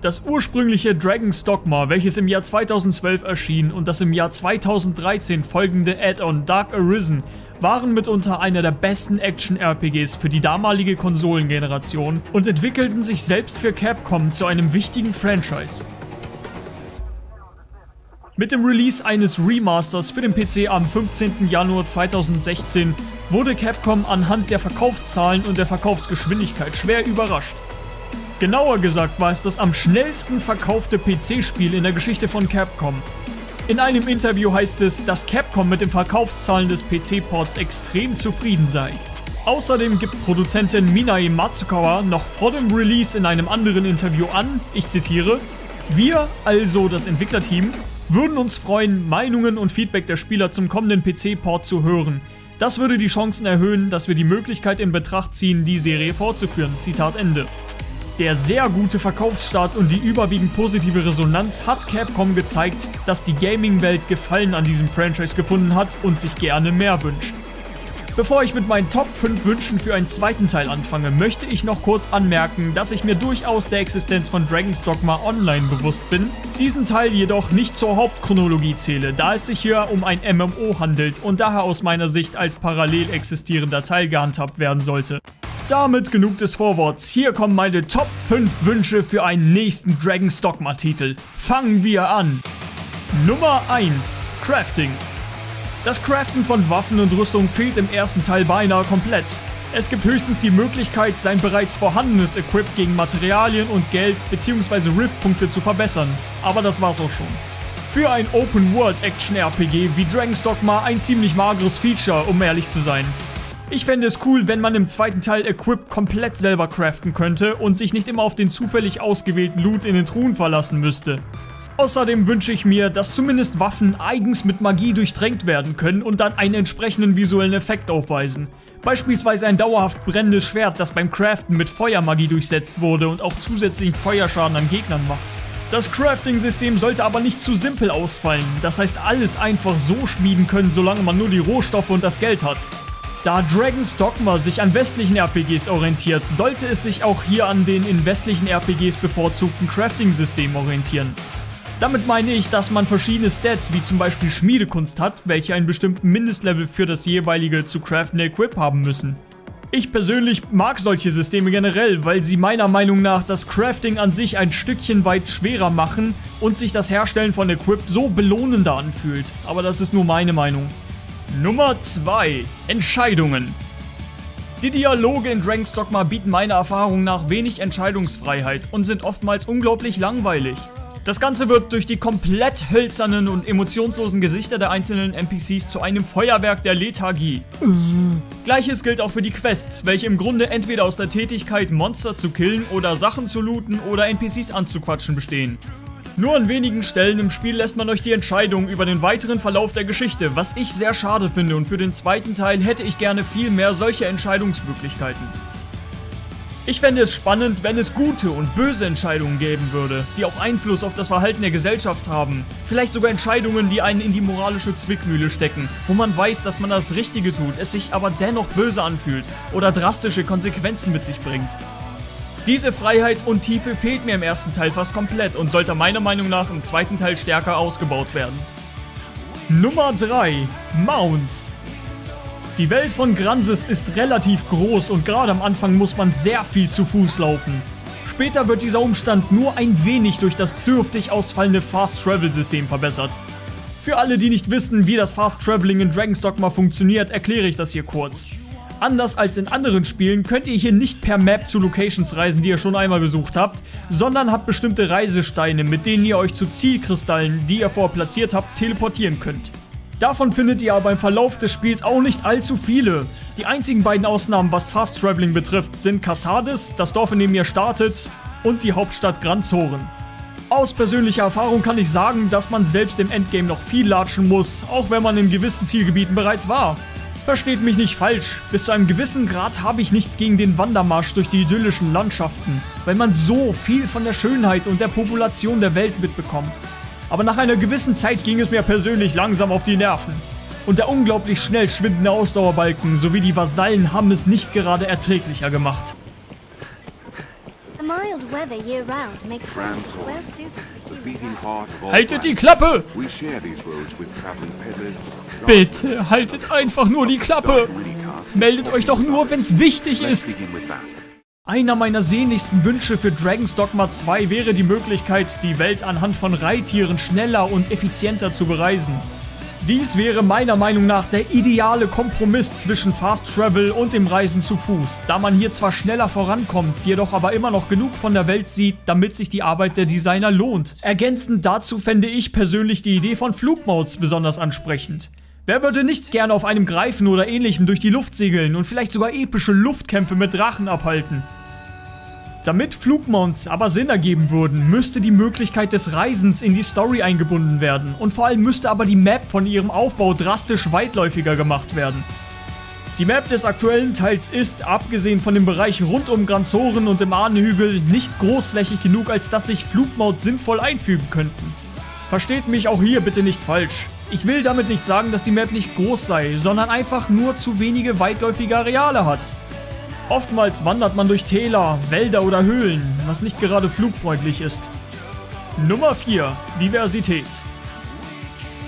Das ursprüngliche Dragon's Dogma, welches im Jahr 2012 erschien und das im Jahr 2013 folgende Add-on Dark Arisen, waren mitunter einer der besten Action-RPGs für die damalige Konsolengeneration und entwickelten sich selbst für Capcom zu einem wichtigen Franchise. Mit dem Release eines Remasters für den PC am 15. Januar 2016 wurde Capcom anhand der Verkaufszahlen und der Verkaufsgeschwindigkeit schwer überrascht. Genauer gesagt war es das am schnellsten verkaufte PC-Spiel in der Geschichte von Capcom. In einem Interview heißt es, dass Capcom mit den Verkaufszahlen des PC-Ports extrem zufrieden sei. Außerdem gibt Produzentin Minae Matsukawa noch vor dem Release in einem anderen Interview an, ich zitiere, wir, also das Entwicklerteam, würden uns freuen, Meinungen und Feedback der Spieler zum kommenden PC-Port zu hören. Das würde die Chancen erhöhen, dass wir die Möglichkeit in Betracht ziehen, die Serie fortzuführen. Zitat Ende. Der sehr gute Verkaufsstart und die überwiegend positive Resonanz hat Capcom gezeigt, dass die Gaming-Welt Gefallen an diesem Franchise gefunden hat und sich gerne mehr wünscht. Bevor ich mit meinen Top 5 Wünschen für einen zweiten Teil anfange, möchte ich noch kurz anmerken, dass ich mir durchaus der Existenz von Dragon's Dogma Online bewusst bin, diesen Teil jedoch nicht zur Hauptchronologie zähle, da es sich hier um ein MMO handelt und daher aus meiner Sicht als parallel existierender Teil gehandhabt werden sollte. Damit genug des Vorworts, hier kommen meine Top 5 Wünsche für einen nächsten Dragon's Dogma Titel. Fangen wir an! Nummer 1 Crafting das Craften von Waffen und Rüstung fehlt im ersten Teil beinahe komplett. Es gibt höchstens die Möglichkeit, sein bereits vorhandenes Equip gegen Materialien und Geld bzw. Rift-Punkte zu verbessern. Aber das war's auch schon. Für ein Open-World-Action-RPG wie Dragon's Dogma ein ziemlich mageres Feature, um ehrlich zu sein. Ich fände es cool, wenn man im zweiten Teil Equip komplett selber craften könnte und sich nicht immer auf den zufällig ausgewählten Loot in den Truhen verlassen müsste. Außerdem wünsche ich mir, dass zumindest Waffen eigens mit Magie durchdrängt werden können und dann einen entsprechenden visuellen Effekt aufweisen. Beispielsweise ein dauerhaft brennendes Schwert, das beim Craften mit Feuermagie durchsetzt wurde und auch zusätzlichen Feuerschaden an Gegnern macht. Das Crafting-System sollte aber nicht zu simpel ausfallen, das heißt alles einfach so schmieden können, solange man nur die Rohstoffe und das Geld hat. Da Dragon's Dogma sich an westlichen RPGs orientiert, sollte es sich auch hier an den in westlichen RPGs bevorzugten Crafting-Systemen orientieren. Damit meine ich, dass man verschiedene Stats wie zum Beispiel Schmiedekunst hat, welche einen bestimmten Mindestlevel für das jeweilige zu craftende Equip haben müssen. Ich persönlich mag solche Systeme generell, weil sie meiner Meinung nach das Crafting an sich ein Stückchen weit schwerer machen und sich das Herstellen von Equip so belohnender anfühlt. Aber das ist nur meine Meinung. Nummer 2. Entscheidungen. Die Dialoge in Dragon's Dogma bieten meiner Erfahrung nach wenig Entscheidungsfreiheit und sind oftmals unglaublich langweilig. Das Ganze wird durch die komplett hölzernen und emotionslosen Gesichter der einzelnen NPCs zu einem Feuerwerk der Lethargie. Gleiches gilt auch für die Quests, welche im Grunde entweder aus der Tätigkeit Monster zu killen oder Sachen zu looten oder NPCs anzuquatschen bestehen. Nur an wenigen Stellen im Spiel lässt man euch die Entscheidung über den weiteren Verlauf der Geschichte, was ich sehr schade finde und für den zweiten Teil hätte ich gerne viel mehr solche Entscheidungsmöglichkeiten. Ich fände es spannend, wenn es gute und böse Entscheidungen geben würde, die auch Einfluss auf das Verhalten der Gesellschaft haben. Vielleicht sogar Entscheidungen, die einen in die moralische Zwickmühle stecken, wo man weiß, dass man das Richtige tut, es sich aber dennoch böse anfühlt oder drastische Konsequenzen mit sich bringt. Diese Freiheit und Tiefe fehlt mir im ersten Teil fast komplett und sollte meiner Meinung nach im zweiten Teil stärker ausgebaut werden. Nummer 3 Mounts die Welt von Gransis ist relativ groß und gerade am Anfang muss man sehr viel zu Fuß laufen. Später wird dieser Umstand nur ein wenig durch das dürftig ausfallende Fast Travel System verbessert. Für alle, die nicht wissen, wie das Fast Traveling in Dragon's Dogma funktioniert, erkläre ich das hier kurz. Anders als in anderen Spielen könnt ihr hier nicht per Map zu Locations reisen, die ihr schon einmal besucht habt, sondern habt bestimmte Reisesteine, mit denen ihr euch zu Zielkristallen, die ihr vorher platziert habt, teleportieren könnt. Davon findet ihr aber im Verlauf des Spiels auch nicht allzu viele. Die einzigen beiden Ausnahmen, was Fast Traveling betrifft, sind Cassades, das Dorf, in dem ihr startet, und die Hauptstadt Granzhoren. Aus persönlicher Erfahrung kann ich sagen, dass man selbst im Endgame noch viel latschen muss, auch wenn man in gewissen Zielgebieten bereits war. Versteht mich nicht falsch, bis zu einem gewissen Grad habe ich nichts gegen den Wandermarsch durch die idyllischen Landschaften, weil man so viel von der Schönheit und der Population der Welt mitbekommt aber nach einer gewissen Zeit ging es mir persönlich langsam auf die Nerven. Und der unglaublich schnell schwindende Ausdauerbalken sowie die Vasallen haben es nicht gerade erträglicher gemacht. Haltet die Klappe! Bitte, haltet einfach nur die Klappe! Meldet euch doch nur, wenn's wichtig ist! Einer meiner sehnlichsten Wünsche für Dragon's Dogma 2 wäre die Möglichkeit, die Welt anhand von Reittieren schneller und effizienter zu bereisen. Dies wäre meiner Meinung nach der ideale Kompromiss zwischen Fast Travel und dem Reisen zu Fuß, da man hier zwar schneller vorankommt, jedoch aber immer noch genug von der Welt sieht, damit sich die Arbeit der Designer lohnt. Ergänzend dazu fände ich persönlich die Idee von Flugmodes besonders ansprechend. Wer würde nicht gerne auf einem Greifen oder ähnlichem durch die Luft segeln und vielleicht sogar epische Luftkämpfe mit Drachen abhalten? Damit Flugmounts aber Sinn ergeben würden, müsste die Möglichkeit des Reisens in die Story eingebunden werden und vor allem müsste aber die Map von ihrem Aufbau drastisch weitläufiger gemacht werden. Die Map des aktuellen Teils ist, abgesehen von dem Bereich rund um Granzoren und dem Ahnenhügel, nicht großflächig genug, als dass sich Flugmounts sinnvoll einfügen könnten. Versteht mich auch hier bitte nicht falsch. Ich will damit nicht sagen, dass die Map nicht groß sei, sondern einfach nur zu wenige weitläufige Areale hat. Oftmals wandert man durch Täler, Wälder oder Höhlen, was nicht gerade flugfreundlich ist. Nummer 4. Diversität.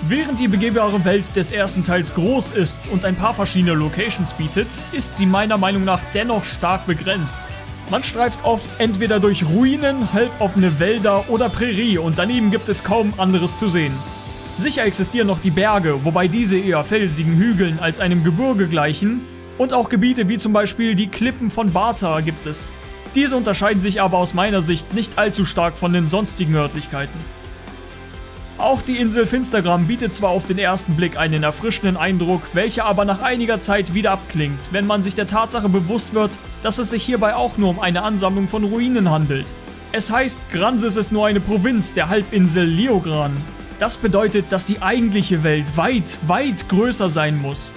Während die begehbare Welt des ersten Teils groß ist und ein paar verschiedene Locations bietet, ist sie meiner Meinung nach dennoch stark begrenzt. Man streift oft entweder durch Ruinen, halboffene Wälder oder Prärie und daneben gibt es kaum anderes zu sehen. Sicher existieren noch die Berge, wobei diese eher felsigen Hügeln als einem Gebirge gleichen und auch Gebiete wie zum Beispiel die Klippen von Bata gibt es. Diese unterscheiden sich aber aus meiner Sicht nicht allzu stark von den sonstigen Örtlichkeiten. Auch die Insel Finstergram bietet zwar auf den ersten Blick einen erfrischenden Eindruck, welcher aber nach einiger Zeit wieder abklingt, wenn man sich der Tatsache bewusst wird, dass es sich hierbei auch nur um eine Ansammlung von Ruinen handelt. Es heißt, Gransis ist nur eine Provinz der Halbinsel Leogran. Das bedeutet, dass die eigentliche Welt weit, weit größer sein muss.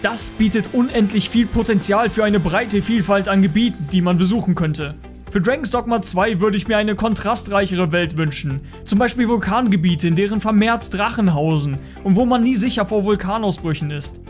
Das bietet unendlich viel Potenzial für eine breite Vielfalt an Gebieten, die man besuchen könnte. Für Dragon's Dogma 2 würde ich mir eine kontrastreichere Welt wünschen. Zum Beispiel Vulkangebiete, in deren vermehrt Drachen hausen und wo man nie sicher vor Vulkanausbrüchen ist.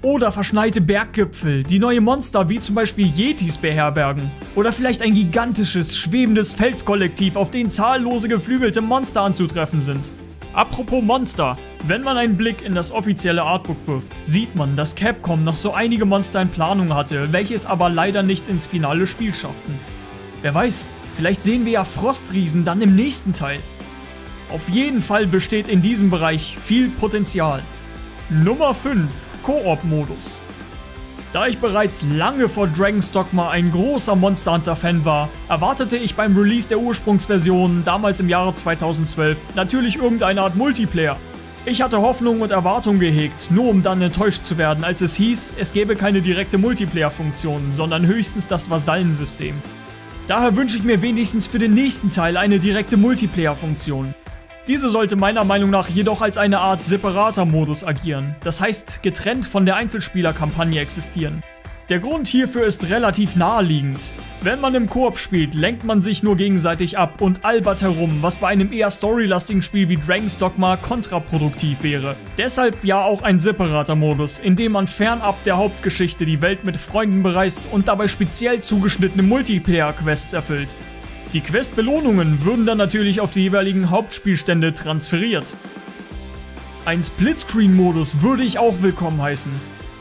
Oder verschneite Berggipfel, die neue Monster wie zum Beispiel Yetis beherbergen. Oder vielleicht ein gigantisches, schwebendes Felskollektiv, auf dem zahllose geflügelte Monster anzutreffen sind. Apropos Monster, wenn man einen Blick in das offizielle Artbook wirft, sieht man, dass Capcom noch so einige Monster in Planung hatte, welche es aber leider nicht ins finale Spiel schafften. Wer weiß, vielleicht sehen wir ja Frostriesen dann im nächsten Teil. Auf jeden Fall besteht in diesem Bereich viel Potenzial. Nummer 5 Koop-Modus. Da ich bereits lange vor Dragon's Dogma ein großer Monster Hunter Fan war, erwartete ich beim Release der Ursprungsversion, damals im Jahre 2012, natürlich irgendeine Art Multiplayer. Ich hatte Hoffnung und Erwartung gehegt, nur um dann enttäuscht zu werden, als es hieß, es gäbe keine direkte Multiplayer-Funktion, sondern höchstens das Vasallensystem. Daher wünsche ich mir wenigstens für den nächsten Teil eine direkte Multiplayer-Funktion. Diese sollte meiner Meinung nach jedoch als eine Art separater Modus agieren, das heißt getrennt von der Einzelspielerkampagne existieren. Der Grund hierfür ist relativ naheliegend. Wenn man im Koop spielt, lenkt man sich nur gegenseitig ab und albert herum, was bei einem eher storylastigen Spiel wie Dragon's Dogma kontraproduktiv wäre. Deshalb ja auch ein separater Modus, in dem man fernab der Hauptgeschichte die Welt mit Freunden bereist und dabei speziell zugeschnittene Multiplayer-Quests erfüllt. Die Quest-Belohnungen würden dann natürlich auf die jeweiligen Hauptspielstände transferiert. Ein Splitscreen-Modus würde ich auch willkommen heißen.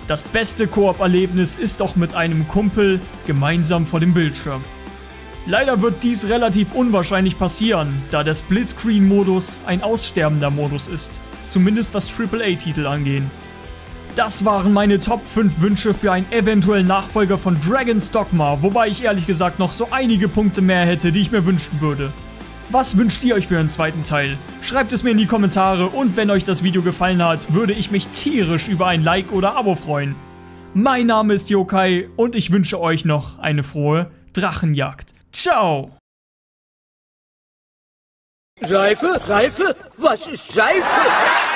Das beste Koop-Erlebnis ist doch mit einem Kumpel gemeinsam vor dem Bildschirm. Leider wird dies relativ unwahrscheinlich passieren, da der Splitscreen-Modus ein aussterbender Modus ist, zumindest was AAA-Titel angehen. Das waren meine Top 5 Wünsche für einen eventuellen Nachfolger von Dragon's Dogma, wobei ich ehrlich gesagt noch so einige Punkte mehr hätte, die ich mir wünschen würde. Was wünscht ihr euch für einen zweiten Teil? Schreibt es mir in die Kommentare und wenn euch das Video gefallen hat, würde ich mich tierisch über ein Like oder Abo freuen. Mein Name ist Yokai und ich wünsche euch noch eine frohe Drachenjagd. Ciao! Seife? Seife? Was ist Seife?